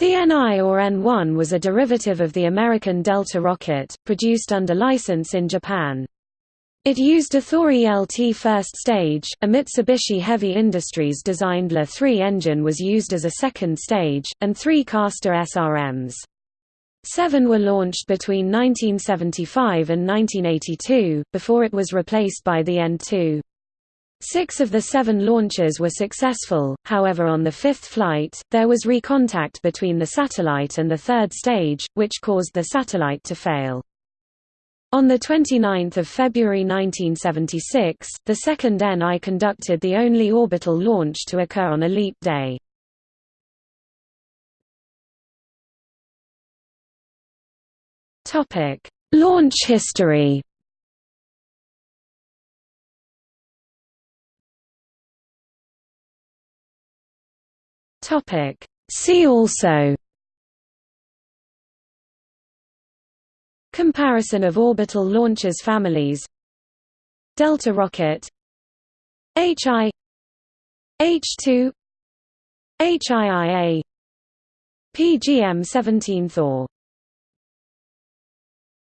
The NI or N1 was a derivative of the American Delta rocket, produced under license in Japan. It used a Thor ELT first stage, a Mitsubishi Heavy Industries designed LE-3 engine was used as a second stage, and three Castor SRMs. Seven were launched between 1975 and 1982, before it was replaced by the N2. Six of the seven launches were successful, however on the fifth flight, there was recontact between the satellite and the third stage, which caused the satellite to fail. On 29 February 1976, the second NI conducted the only orbital launch to occur on a leap day. Launch history Topic. See also. Comparison of orbital launchers families. Delta rocket. HI H2 HIIA PGM-17 Thor